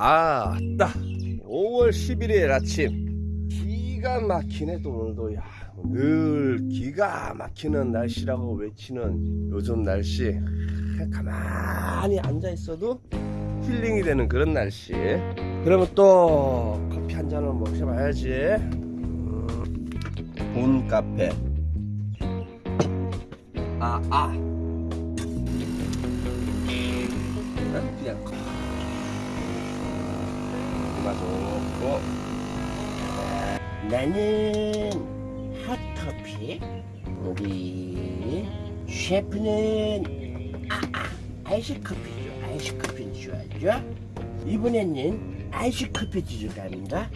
아, 딱 5월 11일 아침. 기가 막히네 또 오늘도. 야, 늘 기가 막히는 날씨라고 외치는 요즘 날씨. 가만히 앉아 있어도 힐링이 되는 그런 날씨. 그러면 또 커피 한 잔을 마셔봐야지. 음, 본 카페. 아 아. 그냥 좋고. 나는 핫커피 우리 셰프는 아, 아, 아이스 커피죠 아이스 커피는 좋아하죠. 이번에는 아이스 커피 들어갑니다.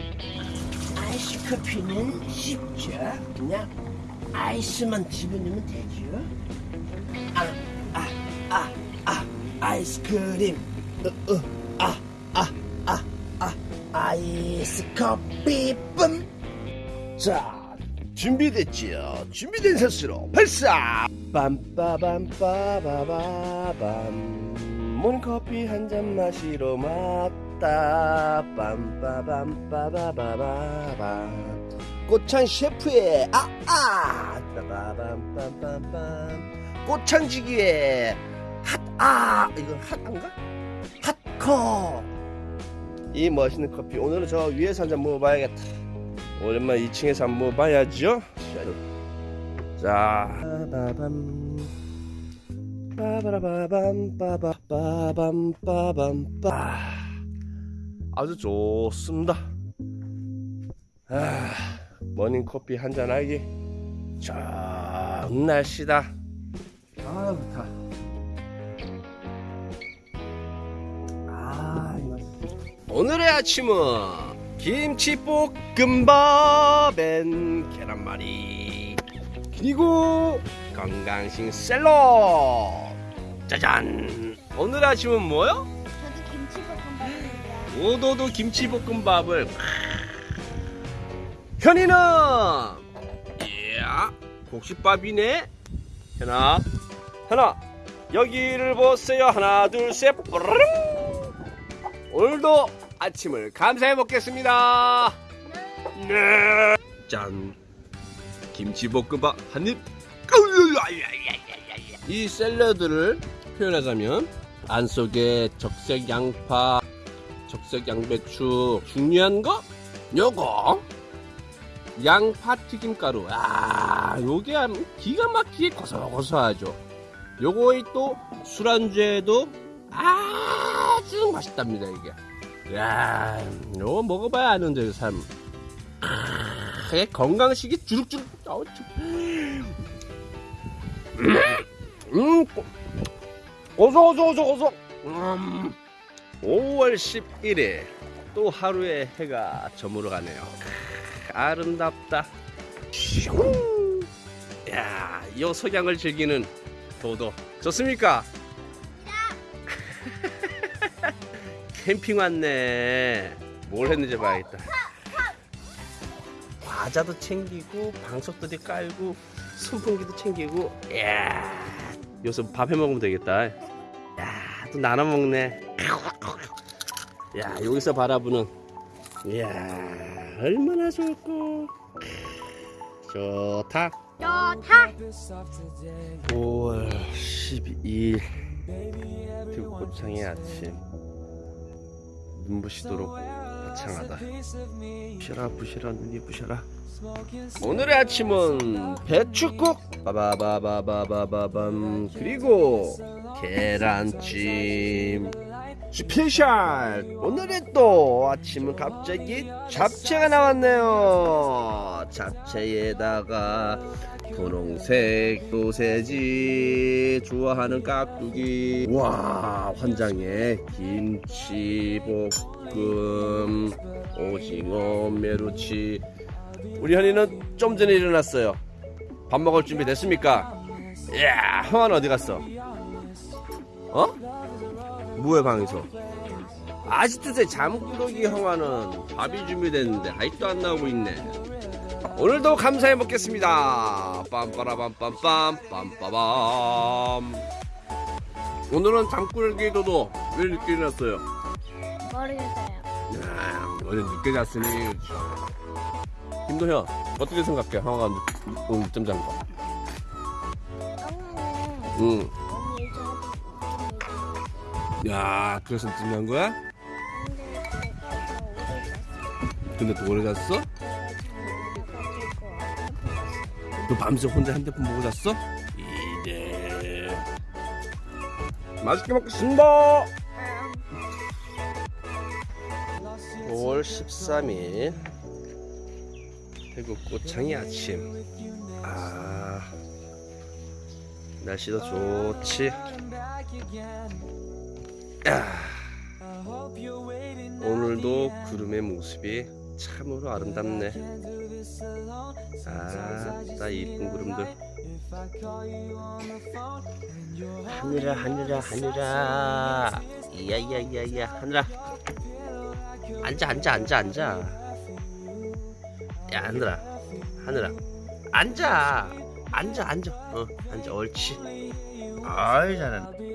아이스 커피는 쉽죠? 그냥 아이스만 집어넣으면 되죠. 아 아 아 아 아이스크림. 아, 아, 아, 아이스 커피 뿜. 자 준비됐지요? 준비된 선수로 발사! 빰빠밤빠바바밤 모닝커피 한 잔 마시러 왔다. 빰빠밤빠바바밤 꽃창 셰프의 아아! 빠바밤빰빰빰. 꽃창지기의 핫아! 이거 핫한가? 핫커 이 멋있는 커피. 오늘은 저 위에서 한잔 먹어봐야겠다. 오랜만에 2층에서 한번 먹어봐야죠. 자. 빠바밤. 빠바라바밤 빠바바밤 빠밤 빠. 아주 좋습니다. 아, 머닝커피 한잔 하기 좋은 날씨다. 아 좋다 오늘의 아침은 김치볶음밥엔 계란말이 그리고 건강식 샐러드. 짜잔! 오늘 아침은 뭐요? 저도 김치볶음밥입니다. 오도도 김치볶음밥을. 현이는? 이야 곡식밥이네. 현아 현아 여기를 보세요. 하나 둘셋 오늘도 아침을 감사해 먹겠습니다. 네. 짠. 김치볶음밥 한 입. 이 샐러드를 표현하자면 안 속에 적색 양파 적색 양배추 중요한 거? 요거. 양파 튀김가루. 아 요게 기가 막히게 고소고소하죠. 요거의 또 술안주에도 아주 맛있답니다 이게 야 요거 먹어봐야 아는데 그삶 그게 건강식이 주룩주룩 참. 음 고- 고소고소고소고소 음 5월 11일 또 하루의 해가 저물어 가네요 아름답다 슝. 야, 이 석양을 즐기는 도도 좋습니까? 캠핑 왔네. 뭘 했는지 봐야겠다. 과자도 챙기고 방석들이 깔고 선풍기도 챙기고 야 요새 밥 해 먹으면 되겠다. 야또 나눠 먹네. 야 여기서 바라보는. 이야 얼마나 좋고 좋다. 좋다. 5월 12일. 들꽃창의 아침 눈부시도록 거창하다. 부셔라 부셔라 눈이 부셔라. 오늘의 아침은 배추국. 바바바바바바밤. 그리고 계란찜. special. 오늘의 또 아침은 갑자기 잡채가 나왔네요. 잡채에다가 분홍색 소세지 좋아하는 깍두기 와 환장의 김치볶음 오징어 메루치 우리 현이는 좀 전에 일어났어요 밥 먹을 준비 됐습니까? 이야 형아는 어디 갔어? 어? 뭐해 방에서 아직도 제 잠꾸러기 형아는 밥이 준비됐는데 아직도 안 나오고 있네 오늘도 감사해 먹겠습니다 빰빠라밤빰빰 빰빠밤 오늘은 잠꾸러기 도도 왜 늦게 일어났어요? 모르겠어요. 야, 어제 늦게 잤으니 김도현 어떻게 생각해? 형아가 늦- 오늘 늦잠 잔 거. 응. 야, 그래서 늦잠 잔 거야? 근데 또 오래 잤어? 너 밤새 혼자 핸드폰 보고 잤어? 이래. 맛있게 먹겠습니다. 5월 13일 태국 꽃창이 아침. 아, 날씨도 좋지. 야, 오늘도 구름의 모습이 참으로 아름답네. 아, 나 이쁜 구름들. 하늘아, 하늘아, 하늘아. 이야이야이야이야, 하늘아. 앉아, 앉아, 앉아, 앉아. 야, 하늘아, 하늘아. 앉아, 앉아, 앉아. 어, 앉아, 옳지. 아이, 잘한다.